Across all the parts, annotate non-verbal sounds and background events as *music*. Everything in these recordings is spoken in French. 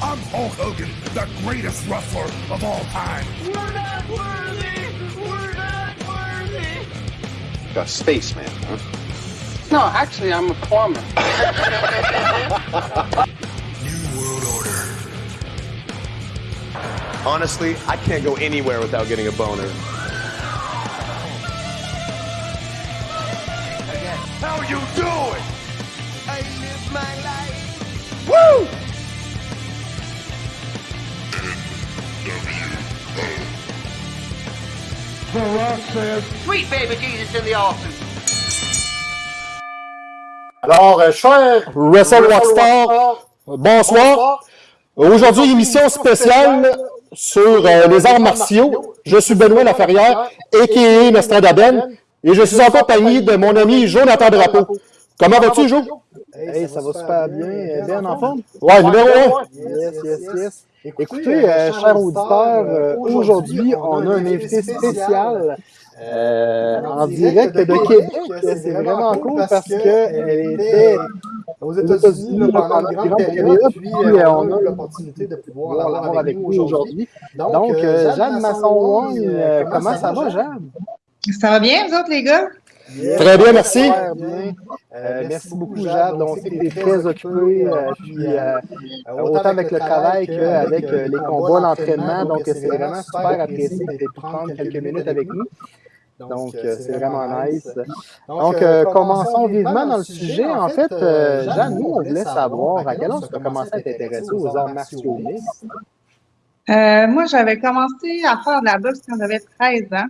I'm Hulk Hogan, the greatest wrestler of all time. We're not worthy! We're not worthy! A spaceman, huh? No, actually, I'm a plumber. *laughs* New World Order. Honestly, I can't go anywhere without getting a boner. How you doing? I live my life! Woo! The Rock says, Sweet baby Jesus in the office! Alors, euh, cher Wrestle Rockstar, bonsoir. Aujourd'hui, émission spéciale sur euh, les arts martiaux. Je suis Benoît Laferrière, a.k.a. Nostradaben, et je suis en compagnie de mon ami Jonathan Drapeau. Comment vas-tu, Jo? Hey, ça va super bien. Euh, Bien en forme? Ouais, numéro un. Yes, yes, yes. Écoutez, euh, chers auditeurs, euh, aujourd'hui, on a un invité spécial euh, en direct de Québec. C'est vraiment cool parce qu'elle était aux États-Unis là, pendant une grande période, puis euh, on a l'opportunité de pouvoir l'avoir avec nous aujourd'hui. Donc, euh, Jeanne Masson-Wong, euh, comment ça va, Jeanne? Ça va bien, vous autres, les gars? Très bien, merci. Bien. Euh, merci beaucoup, Jade. On sait que tu es très occupé, euh, puis euh, autant avec le travail qu'avec euh, les combats, l'entraînement. Donc, c'est vraiment super apprécié de prendre quelques minutes avec nous. Donc, euh, c'est vraiment nice. Donc, euh, commençons vivement dans le sujet. En fait, euh, Jeanne, nous, on voulait savoir à quel âge tu as commencé à t'intéresser aux arts martiaux mixtes. Euh, moi, j'avais commencé à faire de la boxe quand j'avais 13 ans.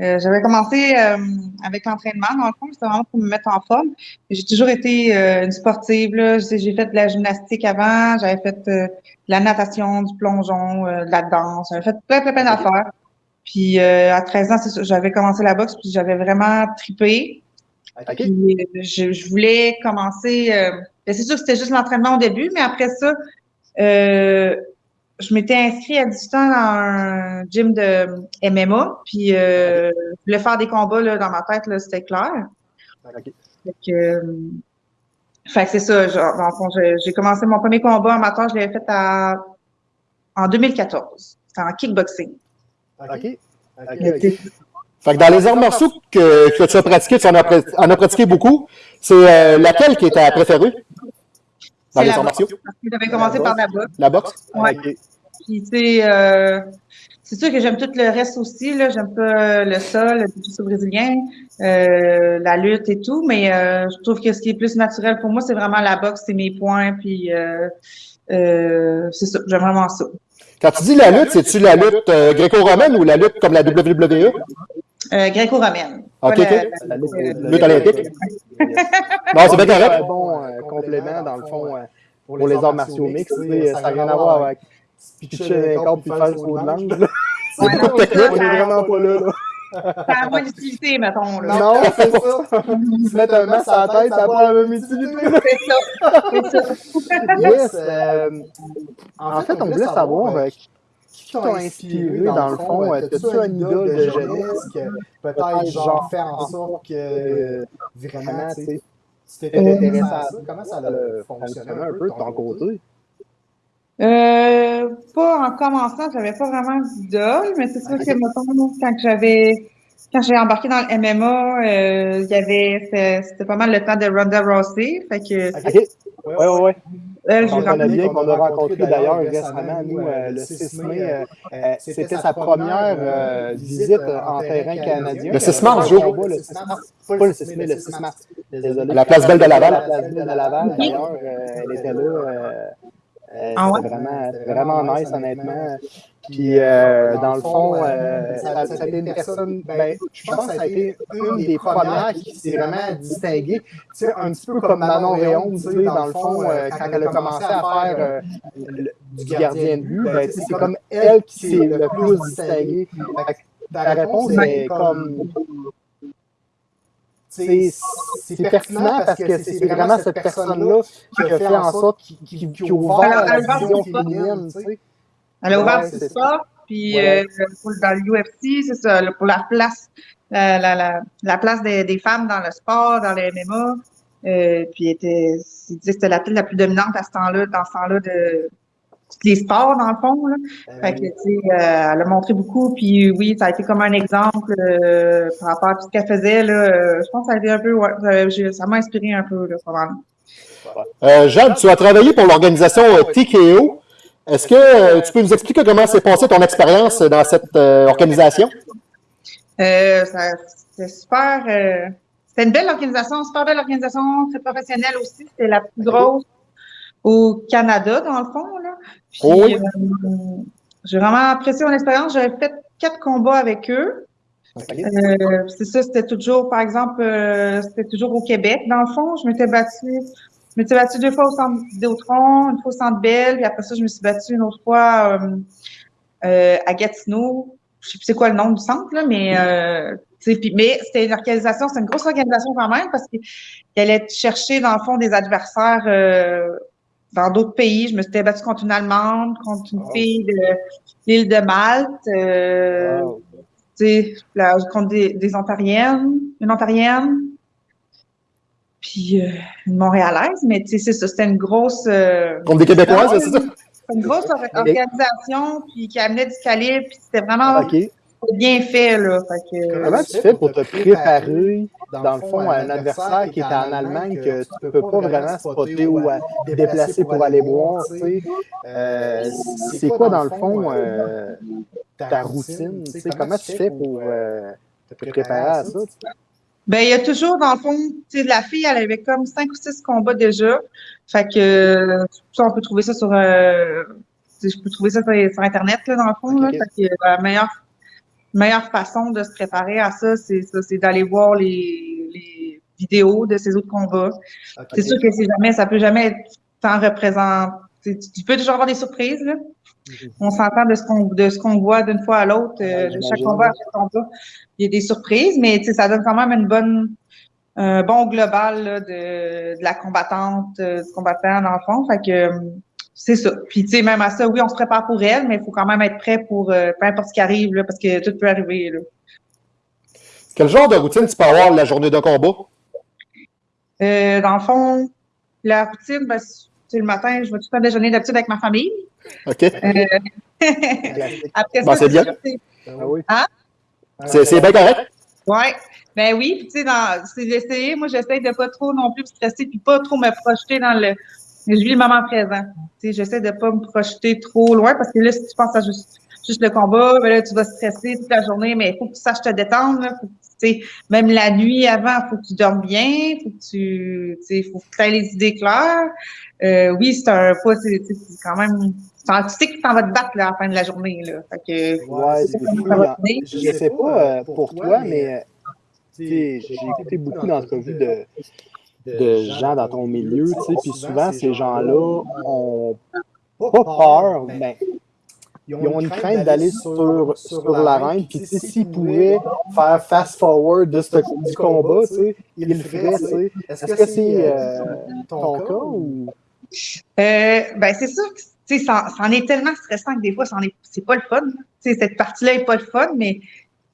Euh, j'avais commencé euh, avec l'entraînement, dans le fond, c'était vraiment pour me mettre en forme. J'ai toujours été euh, une sportive. là. J'ai fait de la gymnastique avant, j'avais fait euh, de la natation, du plongeon, euh, de la danse, j'avais fait plein, plein, plein d'affaires. Puis euh, à 13 ans, j'avais commencé la boxe, puis j'avais vraiment trippé. OK? Puis, je, je voulais commencer. euh, ben, c'est sûr que c'était juste l'entraînement au début, mais après ça, euh, je m'étais inscrite à 18 ans dans un gym de MMA. Puis euh, je voulais faire des combats là, dans ma tête, là, c'était clair. Fait que, euh, fait que c'est ça. Genre, dans le fond, j'ai j'ai commencé mon premier combat amateur, je l'avais fait à, en 2014. C'était en kickboxing. OK? Fait que dans les arts martiaux que, que tu as pratiqué, tu en as, pra- en as pratiqué beaucoup, c'est euh, laquelle qui est ta préférée? Dans les la arts boxe. martiaux? Parce que j'avais commencé par la boxe. La boxe? Ouais. OK. Puis, tu sais, euh, c'est sûr que j'aime tout le reste aussi. J'aime pas le sol, le jiu-jitsu brésilien, euh, la lutte et tout. Mais euh, je trouve que ce qui est plus naturel pour moi, c'est vraiment la boxe, c'est mes points. Puis, c'est ça. J'aime vraiment ça. Quand tu dis la lutte, c'est-tu la lutte gréco-romaine ou la lutte comme la WWE? Euh, gréco-romaine. OK, Pas OK. la- lutte, olympique? Non, c'est bien correct. un bon euh, complément, dans le fond, euh, pour les arts martiaux mixtes. Ça n'a rien à voir avec pitcher un corps puis faire le saut de langue. *laughs* On est ça- vraiment pas là. là. Ça a moins d'utilité, mettons. Là. Non, c'est ça. Se *laughs* mettre un masque à la tête, ça n'a pas la même utilité. C'est ça. *laughs* Ça. Yes. euh, en fait, on voulait savoir euh, qui t'a inspiré dans le fond? Euh, T'as-tu un idole de jeunesse que peut-être genre faire en sorte que euh, vraiment, tu sais, tu t'es intéressé à ça? Comment ça a fonctionné un peu de ton côté? Euh, pas en commençant, j'avais pas vraiment d'idole, mais c'est sûr que, mettons, quand j'avais, quand j'ai embarqué dans le MMA, euh, il y avait, c'était pas mal le temps de Ronda Rousey, fait que, OK. Ouais, ouais, ouais. Elle, bien qu'on a rencontré d'ailleurs récemment, nous, euh, le 6 mai, euh, euh, c'était sa première euh, visite en terrain canadien. Le 6 mars, Jo. Pas le 6 mars, pas le 6 mai, le 6 mars. Désolé. La place Belle de Laval. La place Belle de Laval, d'ailleurs, euh, elle était là. Euh, euh, Ah ouais? vraiment, vraiment nice, honnêtement. Puis, euh, dans le fond, euh, ça, ça a été une personne, ben, je pense que ça a été une des premières qui s'est vraiment distinguée. Tu sais, un petit peu comme Manon Réon, tu sais, dans le fond, euh, quand elle a commencé à faire euh, le- du gardien de but, ben, tu sais, c'est comme elle qui s'est le plus distinguée. Ta réponse est comme c'est c'est pertinent parce que c'est vraiment cette personne-là qui a fait en sorte qui, qui, qui a ouvert la vision ça. féminine. Elle a ouvert c'est sport, puis Ouais. euh, dans l'UFC, c'est ça, pour la place, la, la, la, la place des, des femmes dans le sport, dans les MMA. Euh, puis elle était, il disait que c'était la peut-être la plus dominante à ce temps-là, dans ce temps-là de, les sports, dans le fond. Là. Fait que, tu sais, euh, elle a montré beaucoup, puis oui, ça a été comme un exemple euh, par rapport à tout ce qu'elle faisait. Là, euh, je pense que ça a été un peu, ouais, ça- ça m'a inspiré un peu, là. Euh, Jade, tu as travaillé pour l'organisation TKO. Est-ce que euh, tu peux nous expliquer comment s'est passée ton expérience dans cette euh, organisation? Euh, c'était super. euh, c'était une belle organisation, super belle organisation, très professionnelle aussi. C'était la plus grosse au Canada, dans le fond. Puis, Oh oui. euh, j'ai vraiment apprécié mon expérience. J'avais fait quatre combats avec eux. Euh, c'est ça, c'était toujours, par exemple, euh, c'était toujours au Québec, dans le fond. Je m'étais battue, je m'étais battue deux fois au centre Vidéotron, une fois au centre Bell, puis après ça, je me suis battue une autre fois euh, à Gatineau. Je sais plus c'est quoi le nom du centre, là, mais puis- mais c'était une organisation, c'était une grosse organisation quand même, parce qu'il allait chercher, dans le fond, des adversaires dans d'autres pays. Je me suis battue contre une Allemande, contre une fille de l'île de Malte. euh, là, contre des, des Ontariennes, une Ontarienne, puis euh, une Montréalaise, mais tu sais, c'est ça, c'était une grosse, euh, Contre des Québécoises, c'est ça? une grosse *laughs* or- organisation, puis qui amenait du calibre, puis c'était vraiment Bien fait, là. Fait que, Comment tu fais pour te préparer, dans le fond, à un adversaire qui est en Allemagne que tu peux pas vraiment spotter ou à te déplacer pour aller voir, tu sais? Euh, c'est quoi, dans le fond, euh, ta routine? tu sais? Comment tu fais pour euh, te préparer à ça? Ben, il y a toujours, dans le fond, tu sais, la fille, elle avait comme cinq ou six combats déjà. Fait que, euh, ça, on peut trouver ça sur, euh, je peux trouver ça sur, sur Internet, là, dans le fond, là. Ok. Fait que, la meilleure, meilleure façon de se préparer à ça, c'est ça, c'est d'aller voir les, les vidéos de ces autres combats. C'est sûr que c'est jamais, ça peut jamais être tant représenté. Tu peux toujours avoir des surprises, là. On s'entend de ce qu'on de ce qu'on voit d'une fois à l'autre, euh, Ouais, de chaque combat à chaque combat. Il y a des surprises, mais ça donne quand même une bonne un bon global là, de, de la combattante, euh, du combattant dans le fond. Fait que euh, c'est ça. Puis tu sais, même à ça, oui, on se prépare pour elle, mais il faut quand même être prêt pour euh, peu importe ce qui arrive, là, parce que tout peut arriver. Là. Quel genre de routine tu peux avoir la journée de combat? Euh, dans le fond, la routine, ben, c'est le matin, je vais tout le temps déjeuner d'habitude avec ma famille. OK? Euh, *laughs* après Bon, ça, c'est bien. ça, c'est- Ah oui. C'est c'est bien correct? Ouais. Ben oui, puis tu sais, c'est d'essayer. Moi, j'essaie de pas trop non plus me stresser, puis pas trop me projeter dans le. Je vis le moment présent. Tu sais, j'essaie de pas me projeter trop loin parce que là, si tu penses à juste, juste le combat, ben là, tu vas stresser toute la journée, mais il faut que tu saches te détendre. Là. Faut que, sais, même la nuit avant, il faut que tu dormes bien, faut que tu, sais, faut que tu aies les idées claires. Euh, oui, c'est un pas, c'est sais, quand même. Tu sais que tu t'en vas te battre là, à la fin de la journée. Là. Fait que, Ouais, fou. finir. Je sais pas euh, pour toi, mais euh, tu sais, j'ai écouté beaucoup d'entrevues de, de gens dans ton milieu, tu sais, puis souvent, ces gens-là ont pas peur, mais ils ont une crainte d'aller sur, sur l'arène, puis tu sais, s'ils pouvaient faire fast-forward de ce, du combat, tu sais, ils le feraient, tu sais. Est-ce que c'est euh, ton cas ou... Euh, ben c'est sûr que tu sais, ça, ça en est tellement stressant que des fois, ça en est, c'est pas le fun. Tu sais, cette partie-là est pas le fun, mais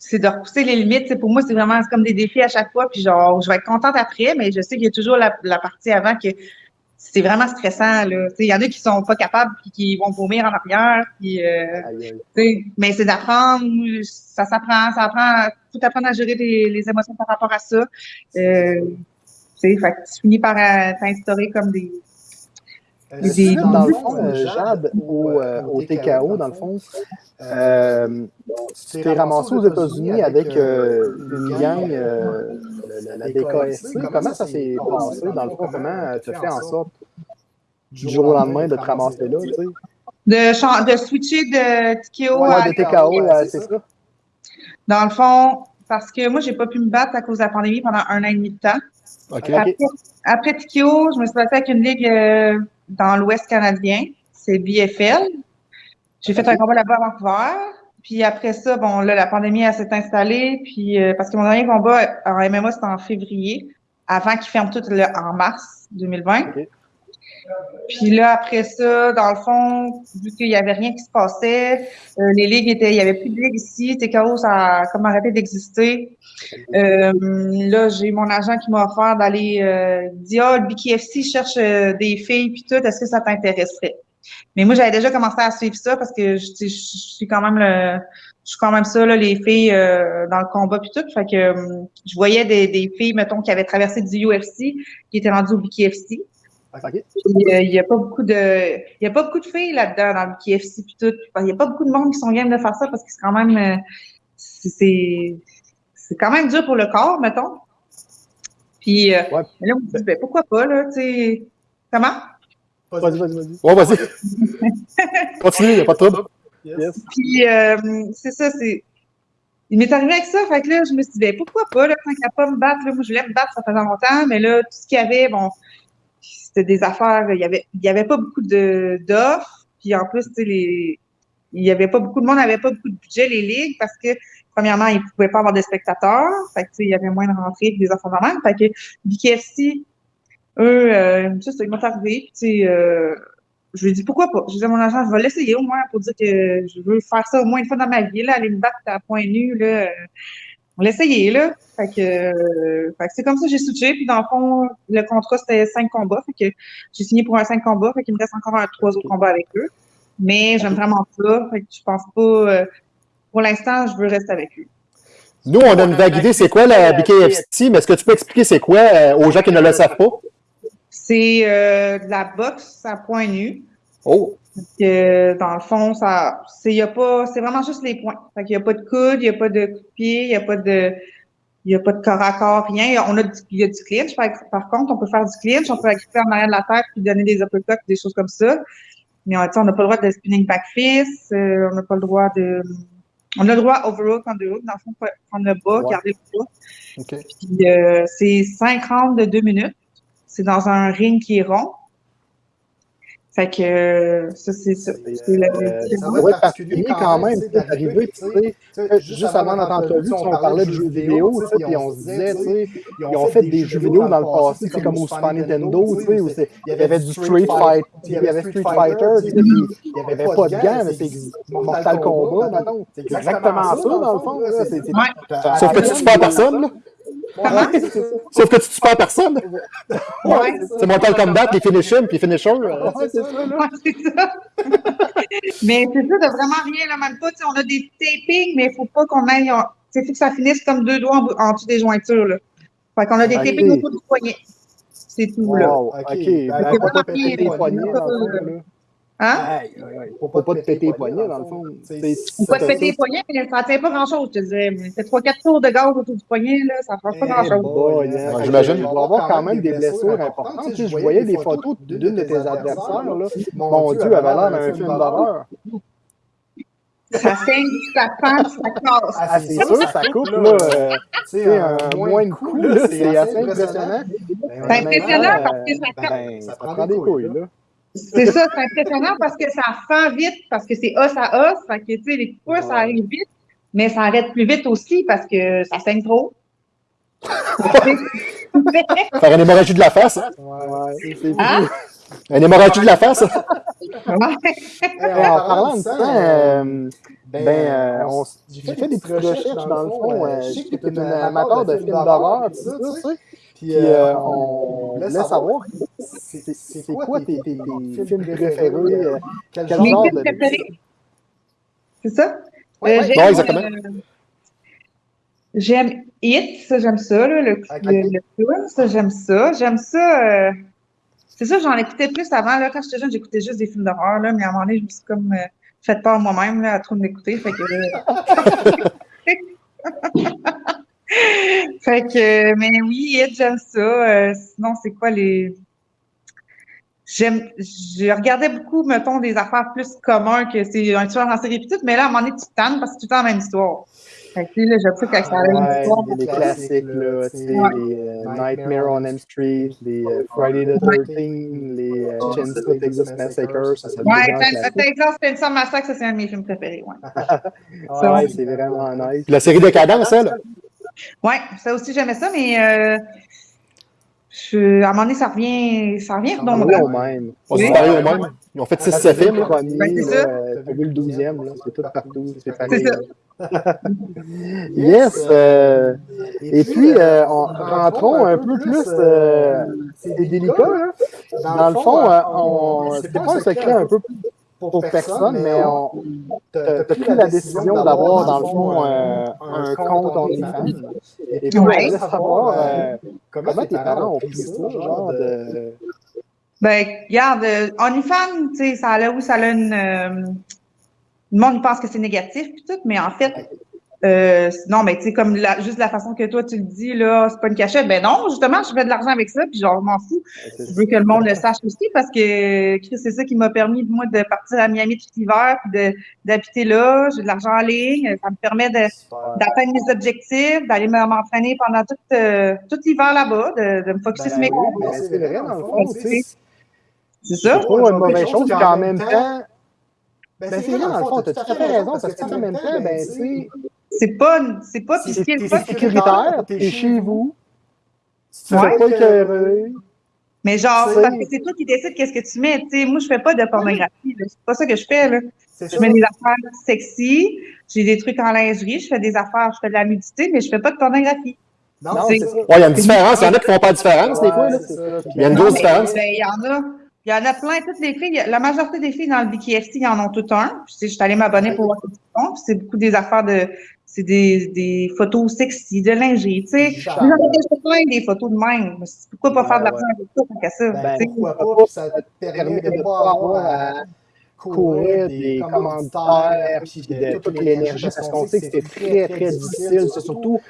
c'est de repousser les limites. Tu sais, pour moi, c'est vraiment c'est comme des défis à chaque fois. Puis genre, je vais être contente après, mais je sais qu'il y a toujours la, la partie avant que c'est vraiment stressant. Là. Tu sais, Il y en a qui sont pas capables puis qui vont vomir en arrière. Puis, euh, mais c'est d'apprendre, ça s'apprend, ça apprend, faut apprendre à gérer les, les émotions par rapport à ça. Euh, tu sais, fait que tu finis par euh, t'instaurer comme des, Que, dans le fond, euh, Jade, au, euh, au TKO, dans le fond, euh, tu t'es ramassé aux États-Unis avec euh, une gang, euh, la, la DKSC. Comment ça s'est passé, dans le fond? Comment tu as fait en sorte, du jour au lendemain, de te ramasser là, tu sais? de, switcher de TKO à Ouais, de TKO, euh, c'est ça? Dans le fond, parce que moi, j'ai pas pu me battre à cause de la pandémie pendant un an et demi de temps. OK. Après, après TKO, je me suis battue avec une ligue euh, dans l'Ouest canadien. C'est BFL. J'ai fait un combat là-bas à Vancouver. Puis après ça, bon, là, la pandémie, elle s'est installée. Puis, euh, parce que mon dernier combat en MMA, c'était en février, avant qu'ils ferment tout le, en mars 2020. Ok. Puis là, après ça, dans le fond, vu qu'il y avait rien qui se passait, euh, les ligues étaient, il y avait plus de ligues ici, TKO, ça a comme arrêté d'exister. Euh, là, j'ai mon agent qui m'a offert d'aller, euh, dit, ah, le BKFC cherche euh, des filles puis tout, est-ce que ça t'intéresserait? Mais moi, j'avais déjà commencé à suivre ça parce que je, je suis quand même le, je suis quand même ça, là, les filles euh, dans le combat puis tout. Fait que euh, je voyais des, des, filles, mettons, qui avaient traversé du UFC, qui étaient rendues au BKFC. Okay. Il n'y a pas beaucoup de, il y a pas beaucoup de filles là-dedans dans le BKFC puis tout. Il n'y a pas beaucoup de monde qui sont game de faire ça parce que c'est quand même, euh, c'est, c'est quand même dur pour le corps, mettons. Puis euh, ouais. là, on me dit, ben, pourquoi pas, là, tu sais. Comment? Vas-y, vas-y, vas-y. Ouais, vas-y. *laughs* Continue, il n'y a pas de trouble. Yes. Puis, euh, c'est ça, c'est. Il m'est arrivé avec ça, fait que là, je me suis dit, ben, pourquoi pas, là, quand il a pas me battre, là, moi, je voulais me battre, ça faisait longtemps, mais là, tout ce qu'il y avait, bon, c'était des affaires, il y avait, il y avait pas beaucoup d'offres, puis en plus, les, il y avait pas beaucoup de monde, n'avait pas beaucoup de budget, les ligues, parce que, premièrement, ils pouvaient pas avoir des spectateurs, fait que, il y avait moins de rentrées des enfants de fait que BKFC, eux, euh, ils m'ont arrivé, euh, je lui ai dit pourquoi pas? Je disais à mon agent, je vais l'essayer au moins pour dire que je veux faire ça au moins une fois dans ma vie, là, aller me battre à point nu, là. On l'a essayé, là. Fait que, euh, fait que c'est comme ça que j'ai switché. Puis dans le fond, le contrat, c'était cinq combats. Fait que j'ai signé pour un cinq combats. Fait qu'il me reste encore un, trois autres combats avec eux. Mais j'aime vraiment ça. Fait que je pense pas, euh, pour l'instant, je veux rester avec eux. Nous, on a une vague idée, c'est quoi la BKFC, mais est-ce que tu peux expliquer c'est quoi euh, aux gens qui ne le savent pas? C'est euh, de la boxe à point nu. Oh! Que, dans le fond, ça, c'est, y a pas, c'est vraiment juste les points. Fait qu'il n'y a pas de coude, il n'y a pas de coup de pied, il n'y a pas de, il y a pas de corps à corps, rien. On a du, il y a du clinch. Par, par, contre, on peut faire du clinch, on peut récupérer en arrière de la tête puis donner des uppercuts, des choses comme ça. Mais on n'a pas le droit de spinning back fist, euh, on n'a pas le droit de, on a le droit overhook, underhook, dans le fond, prendre le bas, ouais. garder le bas. Okay. Puis, euh, c'est 5 rounds de 2 minutes. C'est dans un ring qui est rond. Fait que ça, c'est ça. C'est la euh, être particulier quand même. C'est arrivé, tu sais, juste avant notre entrevue, on parlait de jeux vidéo, puis on se disait, tu sais, ils ont fait des jeux vidéo dans le passé, c'est comme au Super Nintendo, tu sais, où il y avait du Street Fighter, il y avait Street Fighter, puis il n'y avait pas de gants, mais c'est Mortal Kombat, maintenant. C'est exactement ça, dans le fond. Sauf que tu tues pas personne, Sauf que tu tues pas personne. Ouais. C'est Mortal Kombat, les finishers, puis. Ouais, c'est ça. Ouais, c'est ça. *laughs* mais c'est ça, de vraiment rien, là, même pas. On a des tapings, mais il faut pas qu'on aille. Il faut que ça finisse comme deux doigts en, en dessous des jointures. Là. Fait qu'on a des okay. tapings autour du poignet. C'est tout, wow, là. OK. okay. Ben, faut pas péter les poignets, Hein? Il ne faut pas, pas te péter les poignets, dans le fond. Il ne faut pas te péter les poignets, mais ça ne tient pas grand-chose, je te dirais. C'est 3-4 tours de gaz autour du poignet, là, ça ne change pas grand-chose. Bon, yeah. J'imagine qu'il va y avoir quand même des blessures importantes. Tu sais, je voyais des photos d'une de tes adversaires. Là. Mon Dieu, elle avait l'air d'un film d'horreur. Ça saigne, ça pend, ça casse. Ah, c'est sûr, ça coupe, là. Euh, c'est un moins de coups, là. C'est assez impressionnant. C'est impressionnant parce que ça, ben, ça prend des couilles, là. C'est ça, c'est impressionnant parce que ça fend vite, parce que c'est os à os. Fait que, tu sais, les coups, ça arrive vite, mais ça arrête plus vite aussi parce que ça saigne trop. *laughs* Faire une hémorragie de la face, hein? Ouais, ouais. C'est Hein? Une hémorragie de la face? Euh, en parlant de ça, euh, ben, euh, on, j'ai fait des petites recherches dans le fond. Euh, je sais que tu es un amateur de films d'horreur, tout ça, tu sais. Puis euh, on voulait savoir, c'est quoi tes, tes, tes films préférés? Euh, quel genre de... préférés? C'est ça? Euh, Ouais, exactement. euh, J'aime It, ça j'aime ça, là, le, Ok. le, le film, ça j'aime ça. J'aime ça. euh, c'est ça, j'en écoutais plus avant. Là, quand j'étais jeune, j'écoutais juste des films d'horreur, là, mais à un moment donné, je me suis comme euh, fait peur moi-même là, à trop m'écouter. Fait que, *laughs* *laughs* fait que, mais oui, j'aime ça. Euh, sinon, c'est quoi les. J'aime, je regardais beaucoup, mettons, des affaires plus communs que c'est un tueur en série tout, mais là, à un moment donné, tu te tannes parce que c'est tout le temps la même histoire. Fait que, là, j'aime ça quand ça a une histoire. les classiques, là, tu sais, Ouais. les euh, Nightmare on Elm Street, les euh, Friday the 13 les euh, Chainsaw Texas Massacre, ça c'est Ouais. Texas Chainsaw Massacre, ça c'est un de mes films préférés, ouais. *laughs* Ouais, c'est vraiment nice. La série Décadence, elle? Ouais, ça aussi j'aimais ça, mais euh, je, à un moment donné, ça revient, ça revient On redondant. va au même. On se Oui. au même. Ils ont fait 6-7 films. Le là. premier, c'est là, ça. euh, t'as vu le douzième, là, c'est tout partout, c'est C'est pareil. ça. là. yes! Euh, et puis, euh, on, rentrons un peu plus, euh, c'est délicat, hein? Dans le fond, on, c'est pas un secret un peu pour personne, mais tu as pris la décision d'avoir, dans le fond, un compte OnlyFans. Et puis, on voulait savoir comment tes parents ont pris ça, genre de... Ben, regarde, OnlyFans, tu sais, ça a là où ça a une le monde pense que c'est négatif puis tout, mais en fait, euh, non, mais tu sais, comme la, juste la façon que toi tu le dis, là, c'est pas une cachette. Ben non, justement, je fais de l'argent avec ça, puis genre, je m'en fous. Je veux que le monde le sache aussi parce que Chris, c'est ça qui m'a permis, moi, de partir à Miami tout l'hiver, puis d'habiter là. J'ai de l'argent en ligne. Ça me permet d'atteindre mes objectifs, d'aller m'entraîner pendant tout, euh, tout l'hiver là-bas, de, de, me focusser ben sur mes combats. c'est vrai, dans le fond, c'est ça. C'est une mauvaise chose, qu'en même temps, ben, ben c'est vrai, dans le fond, tu as tout à fait raison, parce qu'en même temps, ben, c'est. C'est pas, c'est pas, c'est sécuritaire, t'es chez vous, tu ne pas écœurer. Mais genre, parce que c'est toi qui décides qu'est-ce que tu mets. sais, moi, je fais pas de pornographie. C'est pas ça que je fais. Là. Je mets des affaires sexy, j'ai des trucs en lingerie, je fais des affaires, je fais de la nudité, mais je fais pas de pornographie. Non. Ouais, il y a une différence. Il y en a qui font pas de différence, des fois. Il y a une grosse différence. Ben, il y en a. Il y en a plein, toutes les filles, la majorité des filles dans le BKFC, ils en ont tout un. Puis, je suis allée m'abonner pour voir ce qu'ils font. c'est beaucoup des affaires de, c'est des, des photos sexy, de lingerie, tu sais. J'en ai plein des photos de même. Pourquoi pas faire de l'argent avec ça, qu'à ça? Ben, pourquoi pas, ça te permet de pas avoir à courir des commentaires, puis de toute l'énergie, parce qu'on sait que c'était très, très difficile. C'est surtout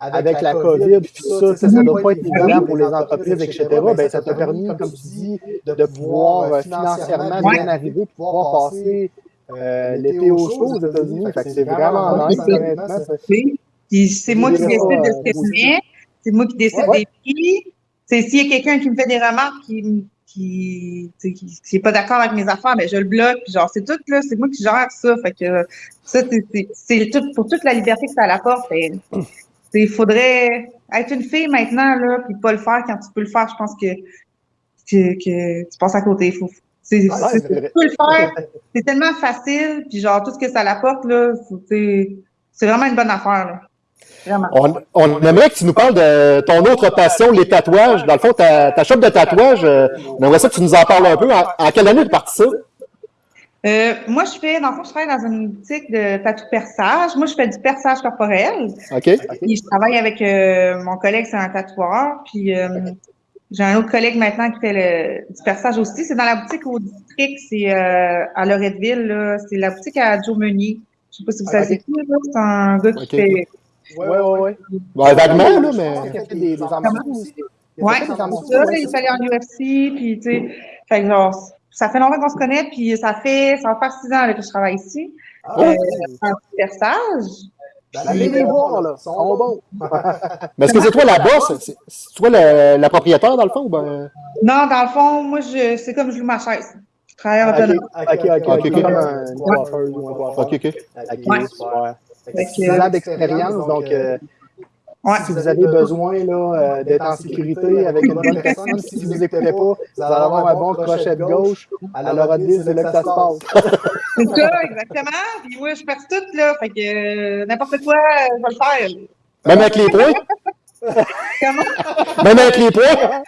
avec, la COVID, puis ça, ça ne doit pas être évident pour les entreprises, etc. Ben, ça t'a permis, comme tu dis, de pouvoir euh, financièrement bien arriver, pouvoir passer euh, l'été au chaud aux États-Unis. c'est vraiment nice, honnêtement. C'est moi qui décide de ce que je mets, c'est moi qui décide des prix. S'il y a quelqu'un qui me fait des remarques qui qui n'est pas d'accord avec mes affaires, mais ben, je le bloque. Puis genre, c'est tout là, c'est moi qui gère ça. Fait que ça, c'est tout pour toute la liberté que ça apporte. Il faudrait être une fille maintenant, là, puis pas le faire quand tu peux le faire. Je pense que, que, que tu passes à côté. Faut, c'est, ah, peux le faire. C'est tellement facile, puis genre, tout ce que ça l'apporte, là, c'est vraiment une bonne affaire, là. On, on, aimerait que tu nous parles de ton autre passion, les tatouages. Dans le fond, ta, ta shop de tatouages, euh, on aimerait ça que tu nous en parles un peu. En, quelle année tu parti ça? Euh, moi, je fais, dans le fond, je travaille dans une boutique de tatou perçage. Moi, je fais du perçage corporel. OK. Puis je travaille avec euh, mon collègue, c'est un tatoueur. Puis j'ai un autre collègue maintenant qui fait le, du perçage aussi. C'est dans la boutique au district, c'est à Loretteville. C'est la boutique à Joe Meunier. Je sais pas si vous savez qui, c'est un gars qui fait. Ouais, ouais, ouais. Ouais, vaguement, là, mais. Il fait des, des aussi. Ouais, c'est ça. Il fallait en UFC, puis tu sais. Fait que genre, ça fait longtemps qu'on se connaît, puis ça fait, ça va faire six ans que je travaille ici. Ah, euh, un perçage. Ben, allez les voir, là. Ils sont bons. Mais est-ce que c'est toi la boss? C'est toi la, la, propriétaire, dans le fond? Ou ben... Non, dans le fond, moi, je, c'est comme je loue ma chaise. Je travaille en autonome. OK, OK, OK. Comme un coiffeuse ou un coiffeur. OK, OK. Ans d'expérience, donc... Euh, Ouais. Si vous avez besoin euh, d'être en sécurité avec une bonne personne, si vous n'écoutez pas, vous allez avoir un bon crochet de gauche. À l'heure de c'est là que ça se passe. *laughs* C'est ça, exactement. Puis moi, je perds tout, là. Fait que euh, n'importe quoi, je vais le faire. Même avec les points? Comment? Même avec les poids?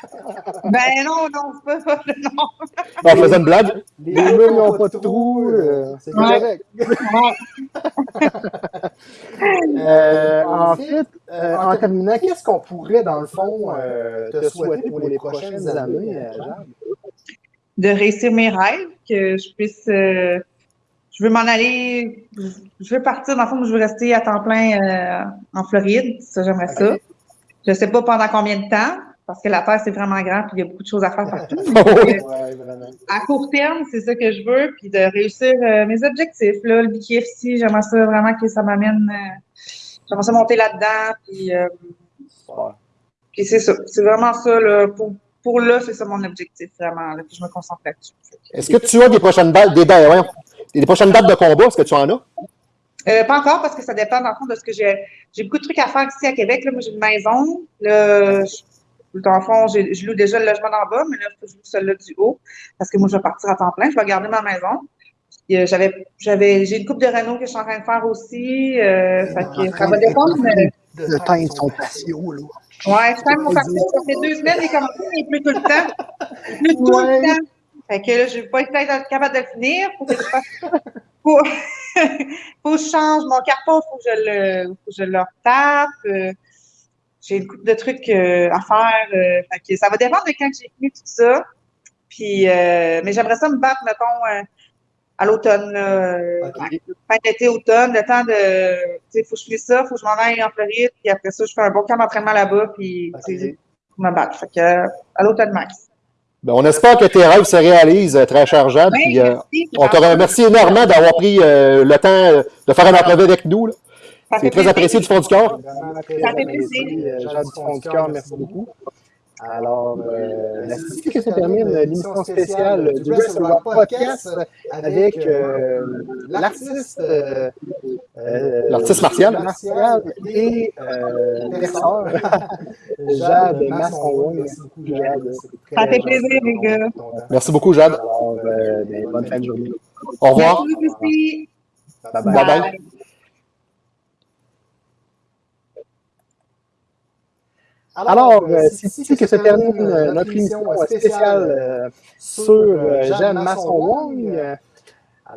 Ben non, non, c'est pas non. On faisait une blague. Les murs n'ont pas de trous, euh, c'est correct. euh, en fait, euh, en terminant, qu'est-ce qu'on pourrait, dans le fond, euh, te souhaiter pour les prochaines années? De réussir mes rêves, que je puisse je veux m'en aller, je veux partir, dans le fond, je veux rester à temps plein en Floride, ça j'aimerais ça. Je ne sais pas pendant combien de temps, parce que la Terre, c'est vraiment grand, puis il y a beaucoup de choses à faire *laughs* partout. à court terme, c'est ça que je veux, puis de réussir euh, mes objectifs. Là, le BKFC, j'aimerais ça vraiment que ça m'amène, euh, j'aimerais ça monter là-dedans, puis, euh, puis c'est ça. C'est vraiment ça, là, pour, pour là, c'est ça mon objectif, vraiment, là, puis je me concentre là-dessus. Est-ce que tu as des prochaines dates, des, des prochaines dates de combat? Est-ce que tu en as? Euh, pas encore parce que ça dépend dans le fond de ce que j'ai. J'ai beaucoup de trucs à faire ici à Québec. Là, moi, j'ai une maison. Là, je, dans le fond, je loue déjà le logement d'en bas, mais là, je loue celui-là du haut parce que moi, je vais partir à temps plein. Je vais garder ma maison. Euh, j'avais, j'avais, j'ai une coupe de Renault que je suis en train de faire aussi. Euh, fait que ça va dépendre. mais- Le temps est son patio, là. Ouais, même mon parcours. Ça fait deux semaines, j'ai commencé, mais il pleut tout le temps. Il pleut tout Ouais. le temps. Fait que là, je vais pas être capable de le finir. Faut que je fasse. Faut, *laughs* faut que je change mon carton, faut que je le, faut que je le retape. Euh, j'ai une couple de trucs euh, à faire. euh, fait que ça va dépendre de quand j'ai fini tout ça. Puis, euh, mais j'aimerais ça me battre, mettons, à l'automne. fin d'été, automne, le temps de. Tu sais, faut que je fasse ça, faut que je m'en aille en Floride, puis après ça, je fais un bon camp d'entraînement là-bas, puis Ok. tu sais, pour me battre. Fait que, à l'automne max. Ben, on espère que tes rêves se réalisent, euh, très. Oui, puis, euh, merci. on te remercie énormément d'avoir pris euh, le temps de faire un entrevue avec nous. là. C'est très plaisir. apprécié du fond du cœur. Ça fait plaisir. Jade du fond du cœur, merci beaucoup. Alors, euh, c'est ici que se termine l'émission spéciale du Podcast avec euh, l'artiste euh, euh, L'artiste martial. martial et euh, *laughs* Jade Masson. Merci beaucoup, Jade. Ça fait plaisir, les gars. Merci beaucoup, Jade. Alors, euh, ben, bonne fin de journée. Au revoir. Merci bye. Bye bye. Alors, euh, c'est ici que se termine euh, notre émission euh, spéciale euh, sur euh, Jeanne Masson-Wong. Euh,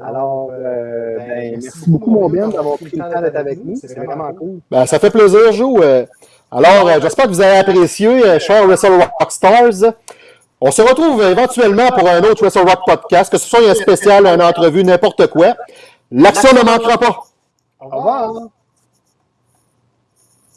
Alors, euh, ben, merci beaucoup, mon Ben, d'avoir pris le temps d'être avec nous. C'est vraiment cool. Ben, ça fait plaisir, Joe. Euh, Alors, euh, j'espère que vous avez apprécié, euh, chers Wrestle Rock Stars. On se retrouve éventuellement pour un autre Wrestle Rock podcast, que ce soit un spécial, une entrevue, n'importe quoi. L'action ne manquera pas. Au revoir.